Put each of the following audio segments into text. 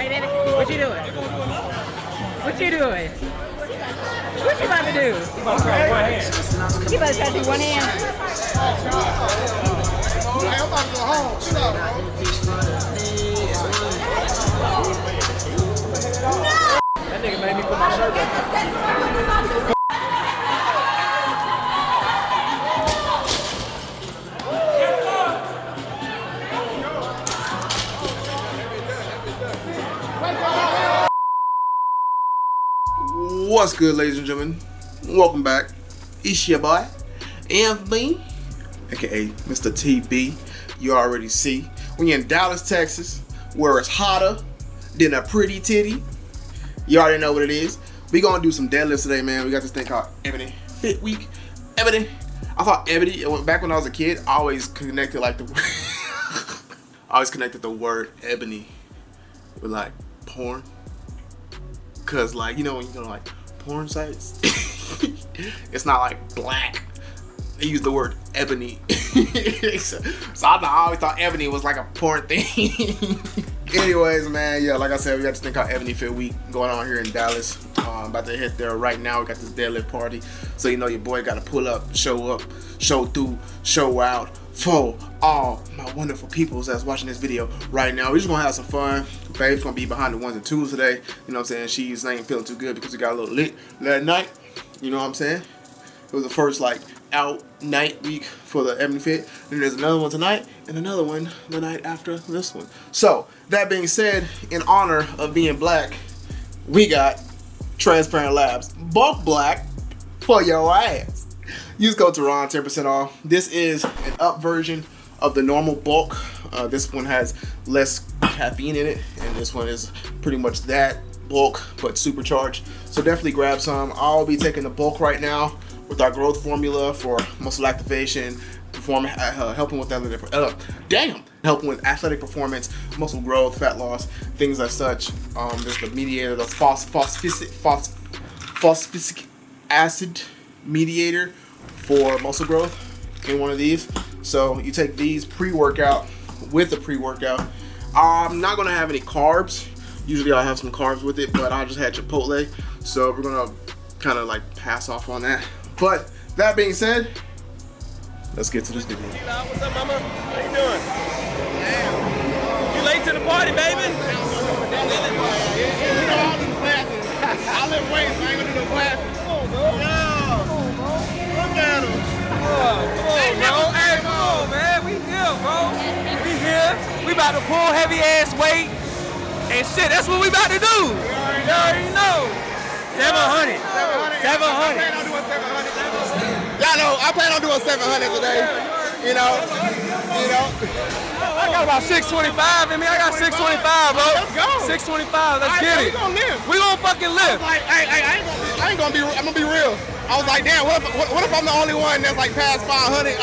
Hey, Daddy, what you doing? What you doing? What you about to do? You about to try to do one hand? I'm about to go home. Chill out, bro. That nigga made me put my shirt back. What's good, ladies and gentlemen? Welcome back. It's your boy, Anthony, aka Mr. TB. You already see. You're in Dallas, Texas, where it's hotter than a pretty titty, you already know what it is. We gonna do some deadlifts today, man. We got this thing called Ebony Fit Week. Ebony. I thought Ebony, back when I was a kid, I always connected like the I always connected the word ebony with like porn. Cause like you know when you go to like porn sites, it's not like black. They use the word ebony. so, so I, I always thought ebony was like a porn thing. Anyways, man, yeah, like I said, we got this thing called Ebony Fit Week going on here in Dallas. Um, about to hit there right now. We got this deadlift party, so you know your boy got to pull up, show up, show through, show out for all my wonderful peoples that's watching this video right now. We're just gonna have some fun. Babe's gonna be behind the ones and twos today. You know what I'm saying? She's ain't feeling too good because we got a little lit last night. You know what I'm saying? It was the first like out night week for the Ebony Fit. And there's another one tonight and another one the night after this one. So that being said, in honor of being black, we got Transparent Labs Bulk Black for your ass. Use code Tehran 10% off. This is an up version of the normal bulk. Uh, this one has less caffeine in it, and this one is pretty much that bulk but supercharged. So definitely grab some. I'll be taking the bulk right now with our growth formula for muscle activation, perform uh, helping with athletic. Uh, damn, helping with athletic performance, muscle growth, fat loss, things as such. Um, there's the mediator, the phos phosphoric phos phosphoric acid mediator for muscle growth in one of these. So you take these pre-workout with the pre-workout. I'm not gonna have any carbs. Usually I'll have some carbs with it, but I just had Chipotle. So we're gonna kind of like pass off on that. But that being said, let's get to this video. What's up, mama? How you doing? You late to the party, baby? I live weights, I ain't gonna do no classes. Come on, come on, man. We here, bro. We here. We about to pull heavy ass weight. And shit, that's what we about to do. You already know. 700. 700. Y'all know, I plan on doing 700 today. You know, you know. I got about 625 in me. I got 625, bro. Let's go. 625. Let's get it. we gonna live. We gonna fucking live. Like, I, I, I, ain't gonna be, I ain't gonna be, I'm gonna be real. I was like, damn, what if, what, what if I'm the only one that's like past 500?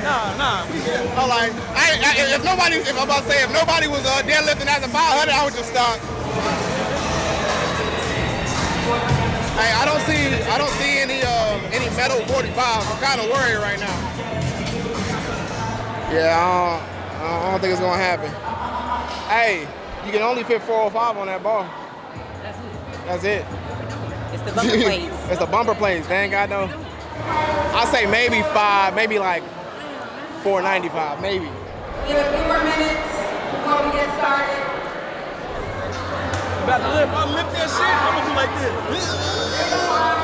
Nah, nah, nah. Here. I'm like, I, I, if nobody, if I'm about to say, if nobody was uh, deadlifting at the 500, I would just stop. Hey, I don't see, I don't see any, uh, any metal 45s. I'm kind of worried right now. Yeah, I don't, I don't think it's gonna happen. Hey, you can only fit 405 on that ball. That's it. That's it. It's the bumper plates. it's the bumper plates. They ain't got no. I say maybe five, maybe like 495, maybe. Give it three more minutes before we get started. About to lift. I'll lift that shit. I'm gonna do like this.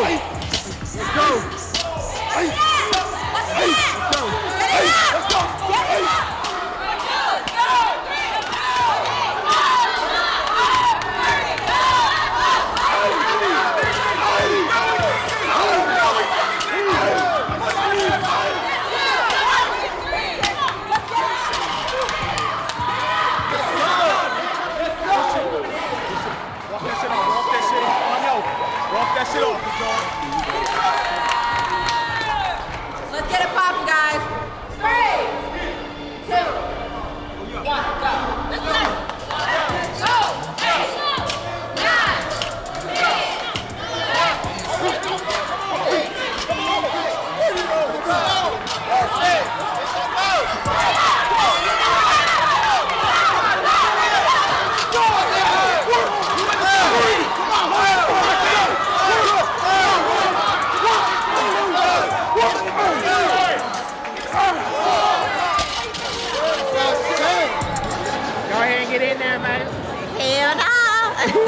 Go.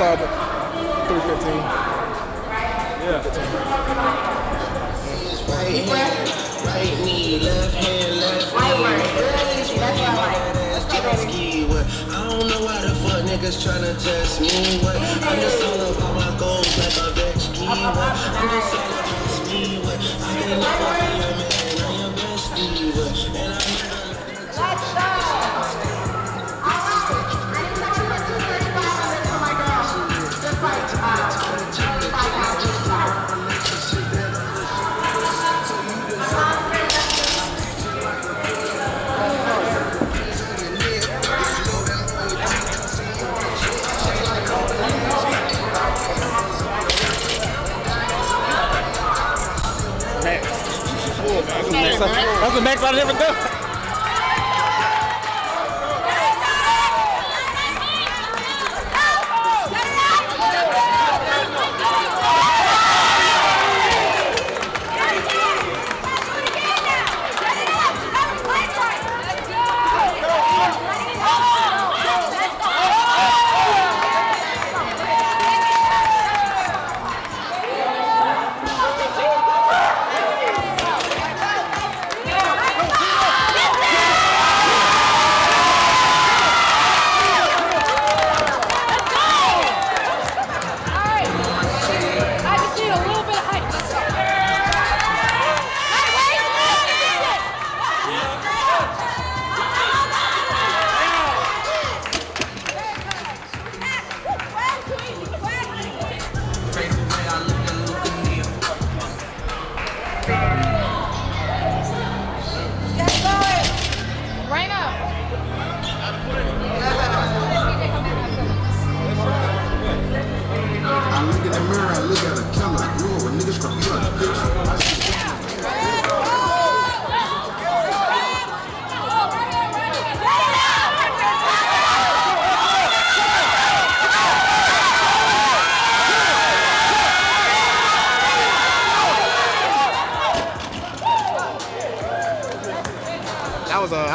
We're gonna start at 315. Right hand, right knee, left hand, left knee. Ass jet what? I don't know why the fuck niggas tryna test me. What? I'm just all about my goals like a Vetski. What? I'm just all about me. What? I can never be your man, I'm your bestie. What? And I I never done.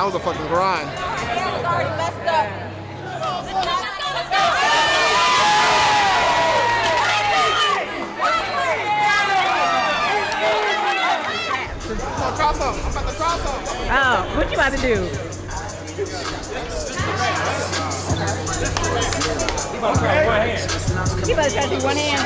That was a that was a fucking grind. Already messed up. Cross up. I'm about to cross up. Oh, what you about to do? You better try to do one hand.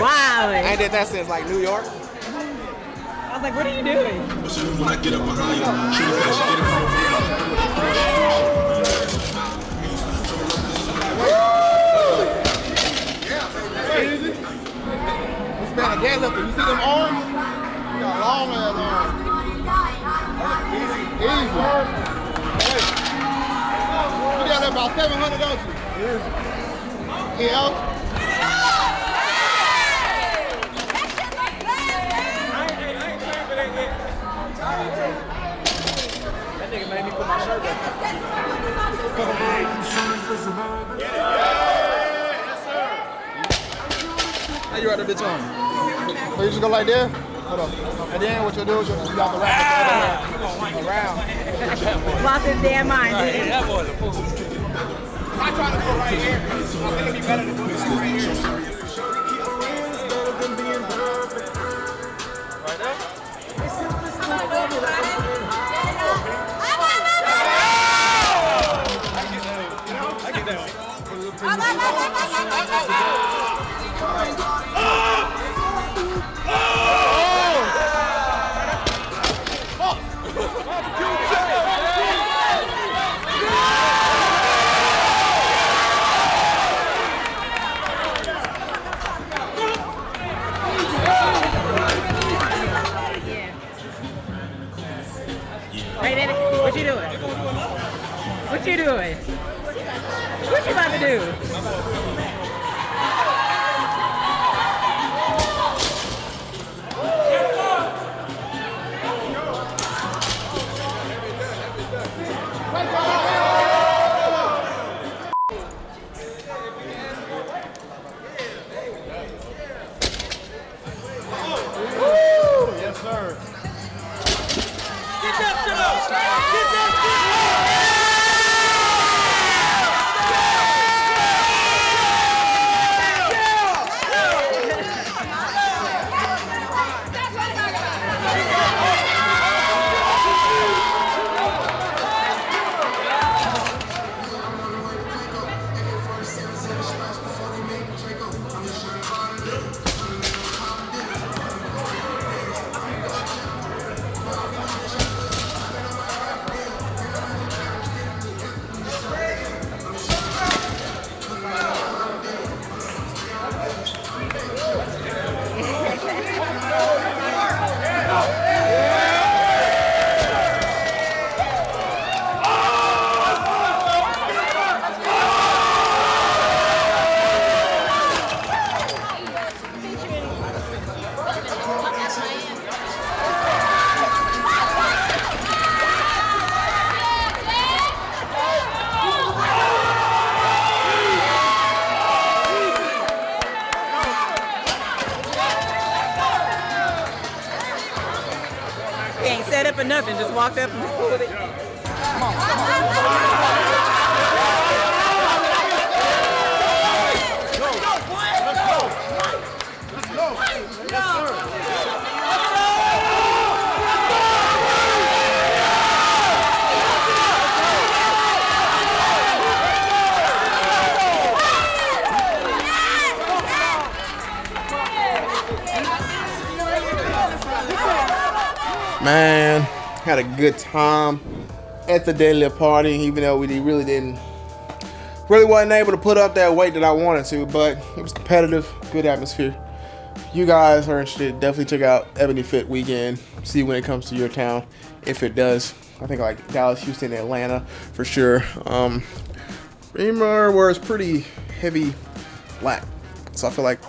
Wow. I did that since like New York. I was like, what are you doing? When I get up behind you! Yeah, baby. This man, I can't look. You see them arms? Got long ass arms. Easy. Easy. You got about 700, don't you? Yeah. That nigga made me put my shirt. How you write that bitch on? So you just go like this? Hold on. And then what you'll do is you'll you got the wrap ah! it around. Lost his damn mind. Hey, that boy's a fool. I try to go right here. I think it'd be better to do this right here. Right there? Oh! I get that one. Hey, Yes, had a good time at the daily party, even though we really didn't, really wasn't able to put up that weight that I wanted to, but it was competitive, good atmosphere. If you guys are interested, definitely check out Ebony Fit Weekend, see when it comes to your town, if it does. I think like Dallas, Houston, Atlanta for sure. Um, Remar wears pretty heavy black, so I feel like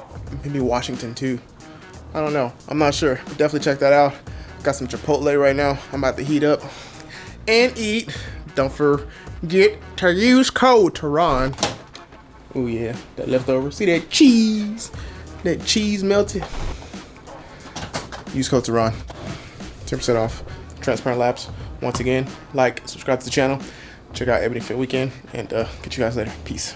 maybe Washington too. I don't know. I'm not sure. But definitely check that out. Got some Chipotle right now. I'm about to heat up and eat. Don't forget to use code Tehran. Oh yeah, that leftover. See that cheese? That cheese melted. Use code Tehran. 10% off. Transparent Labs. Once again, like, subscribe to the channel. Check out Ebony Fit Weekend, and uh, catch you guys later. Peace.